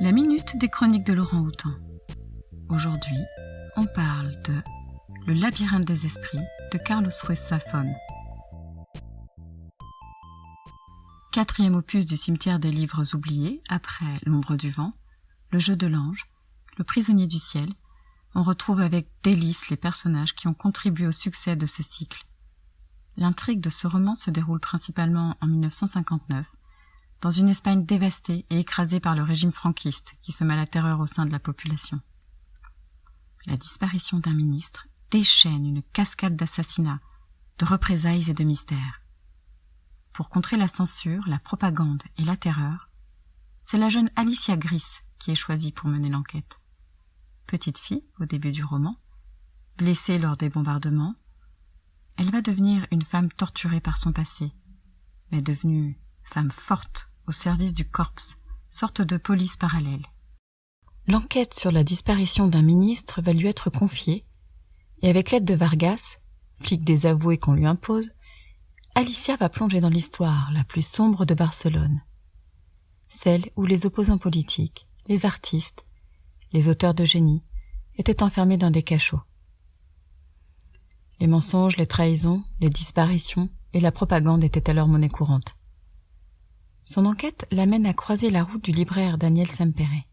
La minute des chroniques de Laurent Houtan. Aujourd'hui, on parle de Le labyrinthe des esprits de Carlos Ruiz. Quatrième opus du cimetière des livres oubliés, après L'ombre du vent, Le jeu de l'ange, Le prisonnier du ciel, on retrouve avec délice les personnages qui ont contribué au succès de ce cycle. L'intrigue de ce roman se déroule principalement en 1959, dans une Espagne dévastée et écrasée par le régime franquiste qui se met la terreur au sein de la population. La disparition d'un ministre déchaîne une cascade d'assassinats, de représailles et de mystères. Pour contrer la censure, la propagande et la terreur, c'est la jeune Alicia Gris qui est choisie pour mener l'enquête. Petite fille au début du roman, blessée lors des bombardements, elle va devenir une femme torturée par son passé, mais devenue femme forte au service du corps, sorte de police parallèle. L'enquête sur la disparition d'un ministre va lui être confiée, et avec l'aide de Vargas, flic désavoué qu'on lui impose, Alicia va plonger dans l'histoire la plus sombre de Barcelone, celle où les opposants politiques, les artistes, les auteurs de génie étaient enfermés dans des cachots. Les mensonges, les trahisons, les disparitions et la propagande étaient alors monnaie courante. Son enquête l'amène à croiser la route du libraire Daniel Sempere.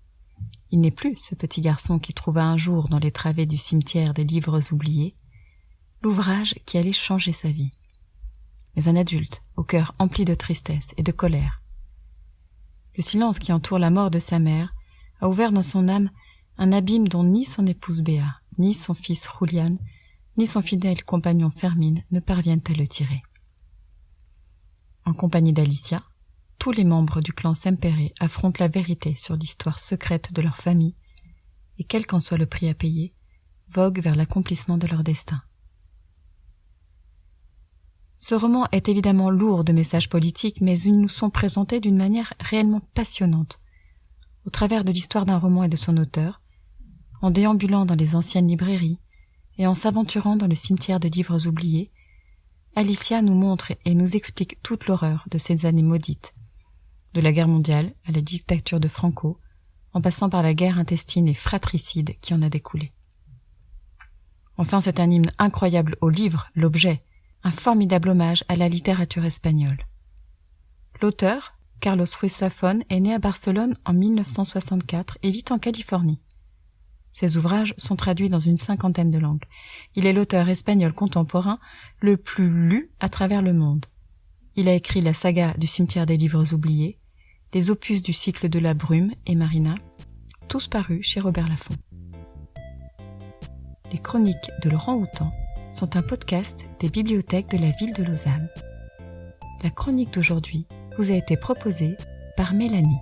Il n'est plus ce petit garçon qui trouva un jour dans les travées du cimetière des livres oubliés l'ouvrage qui allait changer sa vie. Mais un adulte, au cœur empli de tristesse et de colère. Le silence qui entoure la mort de sa mère a ouvert dans son âme un abîme dont ni son épouse Béa, ni son fils Julian, ni son fidèle compagnon Fermine ne parviennent à le tirer. En compagnie d'Alicia, tous les membres du clan Sempere affrontent la vérité sur l'histoire secrète de leur famille et quel qu'en soit le prix à payer, voguent vers l'accomplissement de leur destin. Ce roman est évidemment lourd de messages politiques, mais ils nous sont présentés d'une manière réellement passionnante. Au travers de l'histoire d'un roman et de son auteur, en déambulant dans les anciennes librairies et en s'aventurant dans le cimetière de livres oubliés, Alicia nous montre et nous explique toute l'horreur de ces années maudites, de la guerre mondiale à la dictature de Franco, en passant par la guerre intestine et fratricide qui en a découlé. Enfin, c'est un hymne incroyable au livre, l'objet, un formidable hommage à la littérature espagnole. L'auteur, Carlos Ruiz Zafón, est né à Barcelone en 1964 et vit en Californie. Ses ouvrages sont traduits dans une cinquantaine de langues. Il est l'auteur espagnol contemporain le plus lu à travers le monde. Il a écrit la saga du cimetière des livres oubliés, les opus du cycle de la brume et Marina, tous parus chez Robert Laffont. Les chroniques de Laurent Houtan sont un podcast des bibliothèques de la ville de Lausanne. La chronique d'aujourd'hui vous a été proposée par Mélanie.